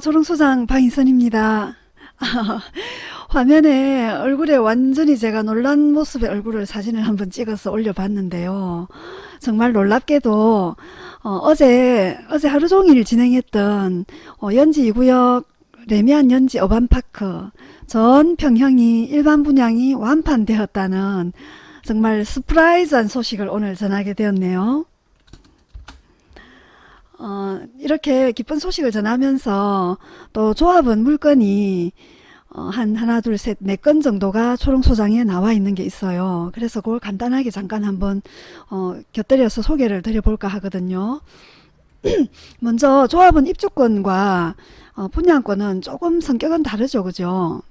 조롱소장 방인선입니다. 화면에 얼굴에 완전히 제가 놀란 모습의 얼굴을 사진을 한번 찍어서 올려봤는데요. 정말 놀랍게도 어, 제 어제 하루 종일 진행했던 어, 연지 2구역 래미안 연지 어반파크 전 평형이 일반 분양이 완판되었다는 정말 surprise한 소식을 오늘 전하게 되었네요. 어, 이렇게 기쁜 소식을 전하면서 또 조합은 물건이 어, 한 하나 둘 셋 네 건 정도가 초롱소장에 나와 있는 게 있어요. 그래서 그걸 간단하게 잠깐 한번 어, 곁들여서 소개를 드려볼까 하거든요. 먼저 조합은 입주권과 어, 분양권은 조금 성격은 다르죠. 그죠?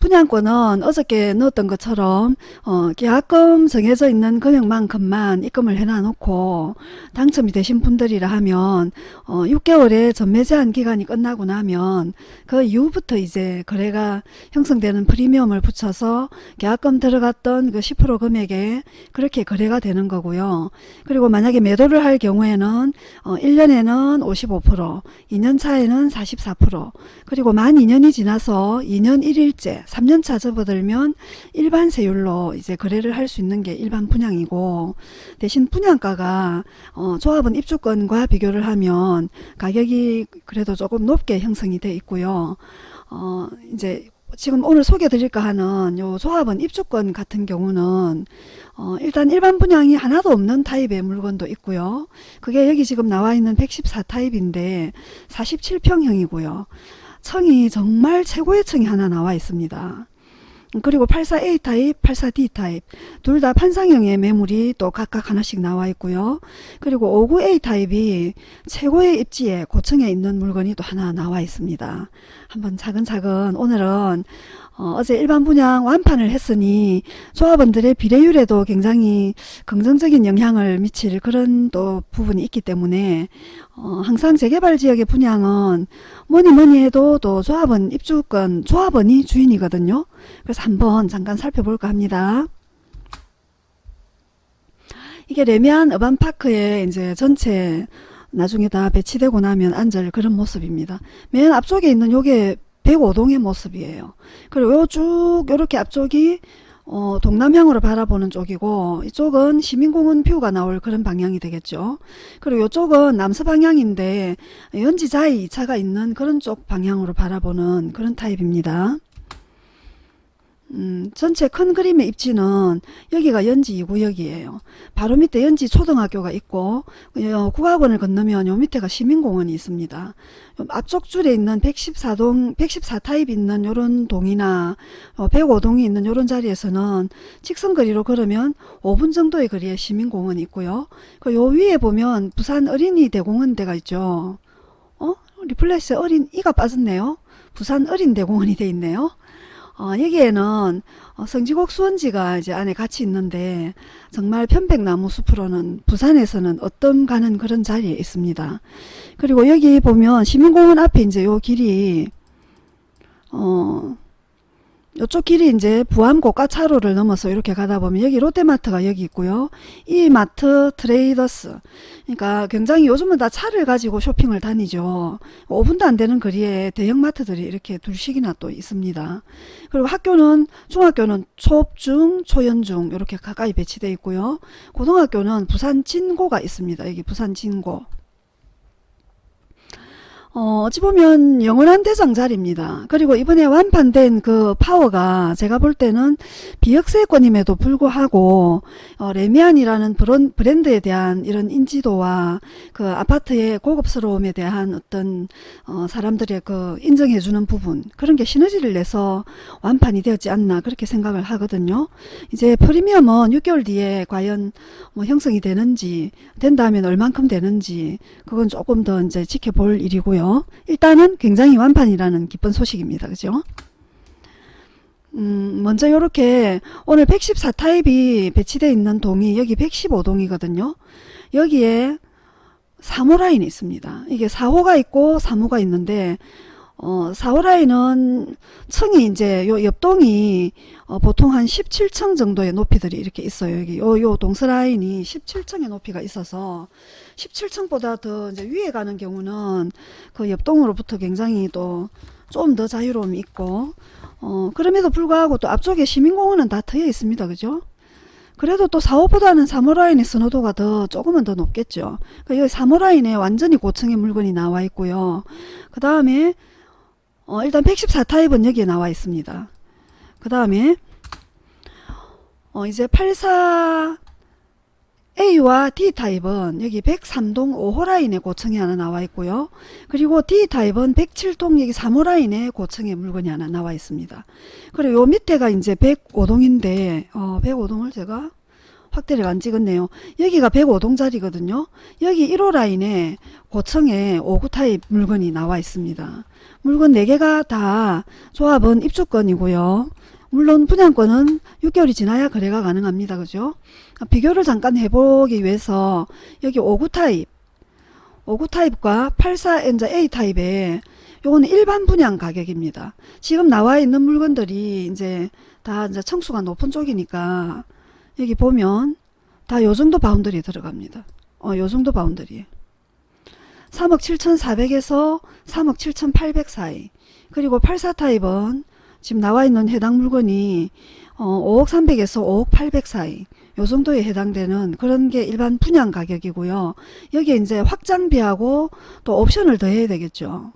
분양권은 어저께 넣었던 것처럼 어, 계약금 정해져 있는 금액만큼만 입금을 해놔 놓고 당첨이 되신 분들이라 하면 어, 6개월의 전매 제한 기간이 끝나고 나면 그 이후부터 이제 거래가 형성되는 프리미엄을 붙여서 계약금 들어갔던 그 10% 금액에 그렇게 거래가 되는 거고요. 그리고 만약에 매도를 할 경우에는 어, 1년에는 55% 2년 차에는 44% 그리고 만 2년이 지나서 2년 1일째 3년차 접어들면 일반 세율로 이제 거래를 할 수 있는 게 일반 분양이고 대신 분양가가 어, 조합은 입주권과 비교를 하면 가격이 그래도 조금 높게 형성이 돼 있고요. 어, 이제 지금 오늘 소개 드릴까 하는 요 조합은 입주권 같은 경우는 어, 일단 일반 분양이 하나도 없는 타입의 물건도 있고요. 그게 여기 지금 나와 있는 114 타입인데 47평형이고요. 청이 정말 최고의 청이 하나 나와 있습니다. 그리고 84A 타입, 84D 타입 둘 다 판상형의 매물이 또 각각 하나씩 나와 있고요. 그리고 59A 타입이 최고의 입지에 고층에 있는 물건이 또 하나 나와 있습니다. 한번 차근차근 오늘은 어, 제 일반 분양 완판을 했으니 조합원들의 비례율에도 굉장히 긍정적인 영향을 미칠 그런 또 부분이 있기 때문에 어, 항상 재개발 지역의 분양은 뭐니 뭐니 해도 또 조합원 입주권 조합원이 주인이거든요. 그래서 한번 잠깐 살펴볼까 합니다. 이게 레미안 어반파크의 이제 전체 나중에 다 배치되고 나면 앉을 그런 모습입니다. 맨 앞쪽에 있는 요게 105동의 모습이에요. 그리고 요쭉 요렇게 앞쪽이 어, 동남향으로 바라보는 쪽이고 이쪽은 시민공원 뷰가 나올 그런 방향이 되겠죠. 그리고 이쪽은 남서 방향인데 연지자이 2차가 있는 그런 쪽 방향으로 바라보는 그런 타입입니다. 음, 전체 큰 그림의 입지는 여기가 연지 2구역이에요. 바로 밑에 연지 초등학교가 있고 어, 국악원을 건너면 요 밑에가 시민공원이 있습니다. 앞쪽 줄에 있는 114동, 114타입 있는 요런 동이나 어, 105동이 있는 요런 자리에서는 직선거리로 걸으면 5분 정도의 거리에 시민공원이 있고요. 그요 위에 보면 부산 어린이 대공원대가 있죠. 어? 리플릿에 어린이가 빠졌네요. 부산 어린대공원이 돼 있네요. 어, 여기에는 어, 성지곡 수원지가 이제 안에 같이 있는데 정말 편백나무 숲으로는 부산에서는 으뜸 가는 그런 자리에 있습니다. 그리고 여기 보면 시민공원 앞에 이제 요 길이 어 이쪽 길이 이제 부암 고가차로를 넘어서 이렇게 가다 보면 여기 롯데마트가 여기 있고요. 이 마트 트레이더스 그러니까 굉장히 요즘은 다 차를 가지고 쇼핑을 다니죠. 5분도 안 되는 거리에 대형마트들이 이렇게 둘씩이나 또 있습니다. 그리고 학교는 중학교는 초, 중, 초연중 이렇게 가까이 배치되어 있고요. 고등학교는 부산 진고가 있습니다. 여기 부산 진고 어, 어찌 보면 영원한 대장 자리입니다. 그리고 이번에 완판된 그 파워가 제가 볼 때는 비역세권임에도 불구하고 어, 레미안이라는 브런, 브랜드에 대한 이런 인지도와 그 아파트의 고급스러움에 대한 어떤 어, 사람들의 그 인정해주는 부분 그런 게 시너지를 내서 완판이 되었지 않나 그렇게 생각을 하거든요. 이제 프리미엄은 6개월 뒤에 과연 뭐 형성이 되는지 된다면 얼만큼 되는지 그건 조금 더 이제 지켜볼 일이고요. 있고요. 일단은 굉장히 완판이라는 기쁜 소식입니다. 그죠? 음, 먼저 이렇게 오늘 114타입이 배치되어 있는 동이 여기 115동이거든요. 여기에 3호 라인이 있습니다. 이게 4호가 있고 3호가 있는데 어, 4호 라인은 층이 이제 요 옆동이 어, 보통 한 17층 정도의 높이들이 이렇게 있어요. 여기 요, 요 동서 라인이 17층의 높이가 있어서 17층보다 더 이제 위에 가는 경우는 그 옆동으로부터 굉장히 또 좀 더 자유로움이 있고 어, 그럼에도 불구하고 또 앞쪽에 시민공원은 다 트여 있습니다. 그죠? 그래도 또 4호보다는 3호 라인의 선호도가 더 조금은 더 높겠죠. 그러니까 여기 3호 라인에 완전히 고층의 물건이 나와 있고요. 그 다음에 어, 일단 114타입은 여기에 나와 있습니다. 그 다음에 어, 이제 84 A와 D타입은 여기 103동 5호 라인에 고층이 하나 나와 있고요. 그리고 D타입은 107동 여기 3호 라인에 고층에 물건이 하나 나와 있습니다. 그리고 요 밑에가 이제 105동인데 어, 105동을 제가 확대를 안 찍었네요. 여기가 105동짜리거든요. 여기 1호 라인에 고층에 5구 타입 물건이 나와 있습니다. 물건 4개가 다 조합은 입주권이고요. 물론 분양권은 6개월이 지나야 거래가 가능합니다. 그죠? 비교를 잠깐 해보기 위해서 여기 5구 타입 5구 타입과 84NA 타입의 요거는 일반 분양 가격입니다. 지금 나와 있는 물건들이 이제 다 이제 층수가 높은 쪽이니까 여기 보면 다 요 정도 boundary 들어갑니다. 어, 요 정도 boundary. 3억 7,400에서 3억 7,800 사이. 그리고 84 타입은 지금 나와 있는 해당 물건이 어, 5억 300에서 5억 800 사이. 요 정도에 해당되는 그런 게 일반 분양 가격이고요. 여기에 이제 확장비하고 또 옵션을 더해야 되겠죠.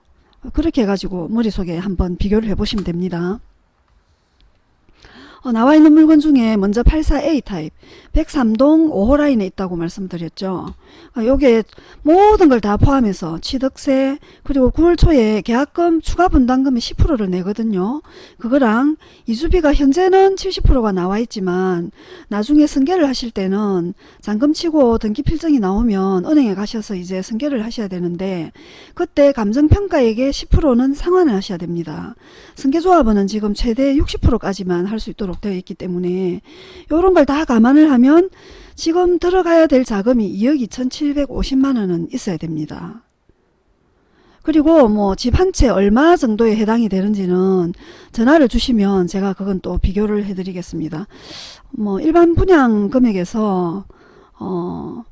그렇게 해가지고 머릿속에 한번 비교를 해보시면 됩니다. 어, 나와 있는 물건 중에 먼저 84A 타입 103동 5호 라인에 있다고 말씀드렸죠. 어, 요게 모든 걸 다 포함해서 취득세 그리고 9월 초에 계약금 추가 분담금의 10%를 내거든요. 그거랑 이주비가 현재는 70%가 나와 있지만 나중에 승계를 하실 때는 잔금 치고 등기 필증이 나오면 은행에 가셔서 이제 승계를 하셔야 되는데 그때 감정평가액의 10%는 상환을 하셔야 됩니다. 승계조합원은 지금 최대 60%까지만 할 수 있도록 되어 있기 때문에 이런 걸 다 감안을 하면 지금 들어가야 될 자금이 2억 2,750만 원은 있어야 됩니다. 그리고 뭐 집 한 채 얼마 정도에 해당이 되는지는 전화를 주시면 제가 그건 또 비교를 해 드리겠습니다. 뭐 일반 분양 금액에서 어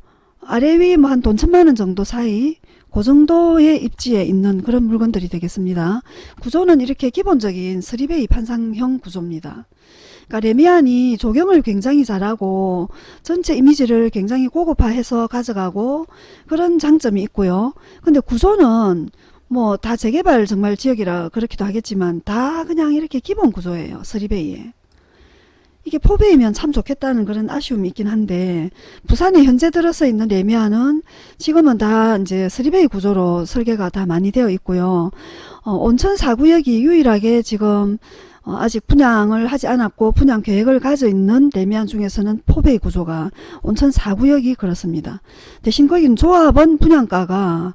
아래 위 뭐 한 돈 천만 원 정도 사이 그 정도의 입지에 있는 그런 물건들이 되겠습니다. 구조는 이렇게 기본적인 3베이 판상형 구조입니다. 그러니까 레미안이 조경을 굉장히 잘하고 전체 이미지를 굉장히 고급화해서 가져가고 그런 장점이 있고요. 근데 구조는 뭐 다 재개발 정말 지역이라 그렇기도 하겠지만 다 그냥 이렇게 기본 구조예요. 3베이에. 이게 포베이면 참 좋겠다는 그런 아쉬움이 있긴 한데 부산에 현재 들어서 있는 레미안은 지금은 다 이제 3베이 구조로 설계가 다 많이 되어 있고요. 어, 온천 4구역이 유일하게 지금 어, 아직 분양을 하지 않았고 분양 계획을 가져 있는 레미안 중에서는 포베이 구조가 온천 4구역이 그렇습니다. 대신 거긴 조합원 분양가가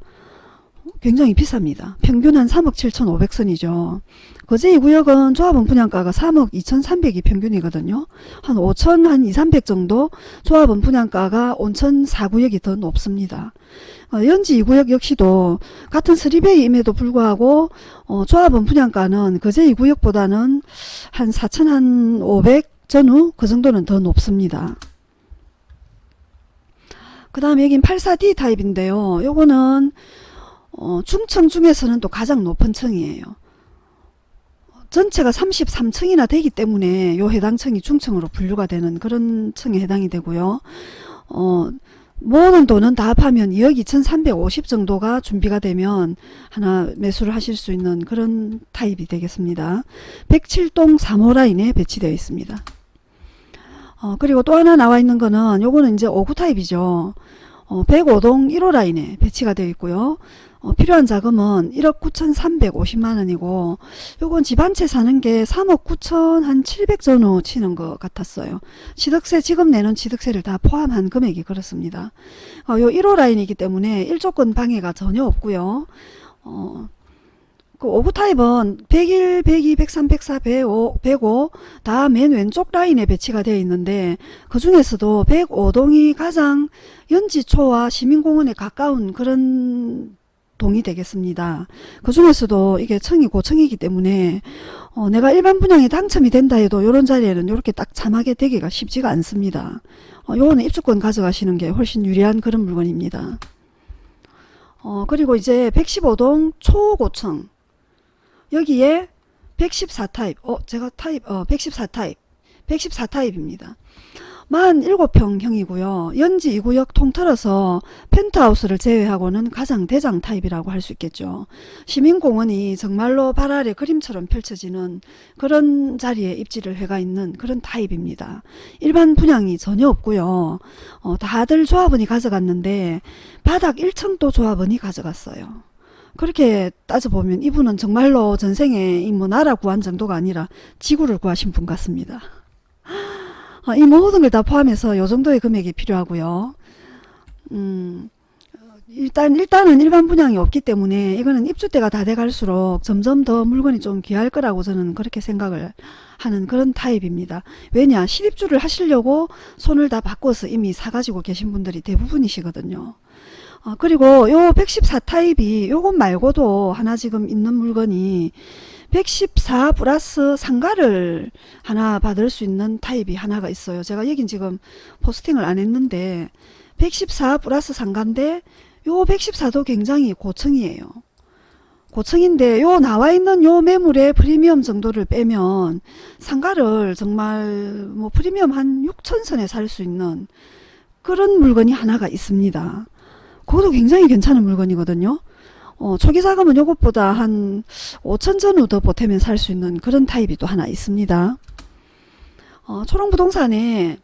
굉장히 비쌉니다. 평균 한 3억 7,500선이죠. 거제 이 구역은 조합원 분양가가 3억 2,300이 평균이거든요. 한 5천 한 2, 300 정도 조합원 분양가가 온천 4구역이 더 높습니다. 어, 연지 2구역 역시도 같은 3베이임에도 불구하고 어, 조합원 분양가는 거제 2구역보다는 한 4천 한500 전후 그 정도는 더 높습니다. 그 다음에 여긴 84D 타입인데요. 요거는 어, 중층 중에서는 또 가장 높은 층이에요. 전체가 33층이나 되기 때문에 요 해당 층이 중층으로 분류가 되는 그런 층에 해당이 되고요. 어, 모든 돈은 다 합하면 2억 2,350 정도가 준비가 되면 하나 매수를 하실 수 있는 그런 타입이 되겠습니다. 107동 3호 라인에 배치되어 있습니다. 어, 그리고 또 하나 나와 있는 거는 요거는 이제 59 타입이죠. 어, 105동 1호 라인에 배치가 되어 있고요. 어, 필요한 자금은 1억 9,350만 원이고 요건 집 한 채 사는 게 3억 9천 한 700 전후 치는 것 같았어요. 취득세 지금 내는 취득세를 다 포함한 금액이 그렇습니다. 어, 요 1호 라인이기 때문에 일조권 방해가 전혀 없고요. 어, 그 5구 타입은 101, 102, 103, 104, 105, 105 다 맨 왼쪽 라인에 배치가 되어 있는데 그 중에서도 105동이 가장 연지초와 시민공원에 가까운 그런 동이 되겠습니다. 그 중에서도 이게 청이 고청이기 때문에 어, 내가 일반 분양에 당첨이 된다 해도 이런 자리에는 이렇게 딱 참하게 되기가 쉽지가 않습니다. 어, 요거는 입주권 가져가시는 게 훨씬 유리한 그런 물건입니다. 어, 그리고 이제 115동 초고층 여기에 114 타입 어 제가 타입 어 114 타입 114 타입입니다. 47평형이고요. 연지 2구역 통틀어서 펜트하우스를 제외하고는 가장 대장 타입이라고 할 수 있겠죠. 시민공원이 정말로 발 아래 그림처럼 펼쳐지는 그런 자리에 입지를 해가 있는 그런 타입입니다. 일반 분양이 전혀 없고요. 어, 다들 조합원이 가져갔는데 바닥 1층도 조합원이 가져갔어요. 그렇게 따져보면 이분은 정말로 전생에 이 뭐 나라 구한 정도가 아니라 지구를 구하신 분 같습니다. 아, 이 모든 걸 다 포함해서 요 정도의 금액이 필요하고요. 음, 일단, 일단은 일반 분양이 없기 때문에 이거는 입주 때가 다 돼갈수록 점점 더 물건이 좀 귀할 거라고 저는 그렇게 생각을 하는 그런 타입입니다. 왜냐, 실입주를 하시려고 손을 다 바꿔서 이미 사가지고 계신 분들이 대부분이시거든요. 어, 그리고 요 114 타입이 요것 말고도 하나 지금 있는 물건이 114 플러스 상가를 하나 받을 수 있는 타입이 하나가 있어요. 제가 여긴 지금 포스팅을 안 했는데 114 플러스 상가인데 요 114도 굉장히 고층이에요. 고층인데 요 나와 있는 요 매물의 프리미엄 정도를 빼면 상가를 정말 뭐 프리미엄 한 6천 선에 살 수 있는 그런 물건이 하나가 있습니다. 그것도 굉장히 괜찮은 물건이거든요. 어, 초기 자금은 요것보다 한 5천 전후 더 보태면 살 수 있는 그런 타입이 또 하나 있습니다. 어, 초롱부동산에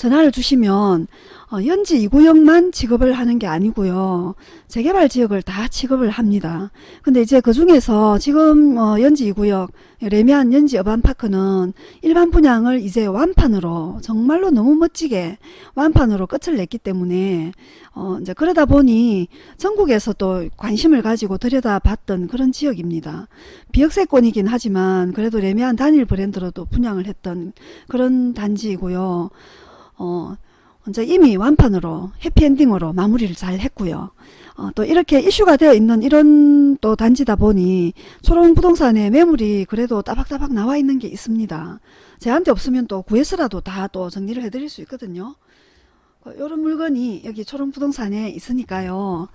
전화를 주시면 어, 연지 2구역만 취급을 하는 게 아니고요. 재개발 지역을 다 취급을 합니다. 근데 이제 그 중에서 지금 어, 연지 2구역 레미안 연지 어반파크는 일반 분양을 이제 완판으로 정말로 너무 멋지게 완판으로 끝을 냈기 때문에 어, 이제 그러다 보니 전국에서 또 관심을 가지고 들여다봤던 그런 지역입니다. 비역세권이긴 하지만 그래도 레미안 단일 브랜드로도 분양을 했던 그런 단지이고요. 어, 이제 이미 완판으로 해피엔딩으로 마무리를 잘 했고요. 어, 또 이렇게 이슈가 되어 있는 이런 또 단지다 보니 초롱 부동산에 매물이 그래도 따박따박 나와 있는 게 있습니다. 제한테 없으면 또 구해서라도 다 또 정리를 해드릴 수 있거든요. 이런 어, 물건이 여기 초롱 부동산에 있으니까요.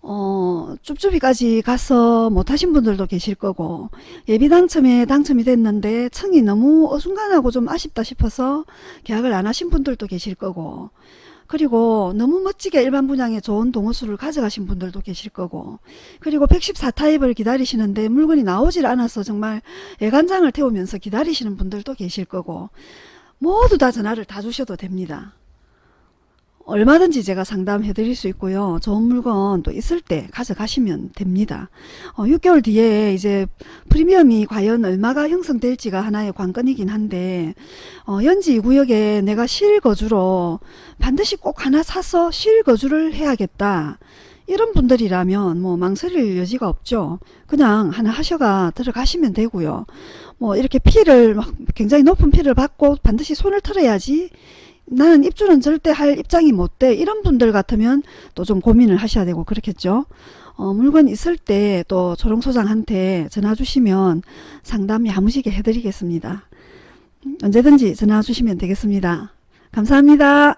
어, 쭈쭈비까지 가서 못하신 분들도 계실 거고 예비 당첨에 당첨이 됐는데 청이 너무 어중간하고 좀 아쉽다 싶어서 계약을 안 하신 분들도 계실 거고 그리고 너무 멋지게 일반 분양에 좋은 동호수를 가져가신 분들도 계실 거고 그리고 114 타입을 기다리시는데 물건이 나오질 않아서 정말 예간장을 태우면서 기다리시는 분들도 계실 거고 모두 다 전화를 다 주셔도 됩니다. 얼마든지 제가 상담해 드릴 수 있고요. 좋은 물건 또 있을 때 가져가시면 됩니다. 어, 6개월 뒤에 이제 프리미엄이 과연 얼마가 형성될지가 하나의 관건이긴 한데 어, 연지 2구역에 내가 실거주로 반드시 꼭 하나 사서 실거주를 해야겠다. 이런 분들이라면 뭐 망설일 여지가 없죠. 그냥 하나 하셔가 들어가시면 되고요. 뭐 이렇게 피를 굉장히 높은 피를 받고 반드시 손을 털어야지 나는 입주는 절대 할 입장이 못 돼. 이런 분들 같으면 또 좀 고민을 하셔야 되고 그렇겠죠. 어, 물건 있을 때또 초롱소장한테 전화 주시면 상담 야무지게 해드리겠습니다. 언제든지 전화 주시면 되겠습니다. 감사합니다.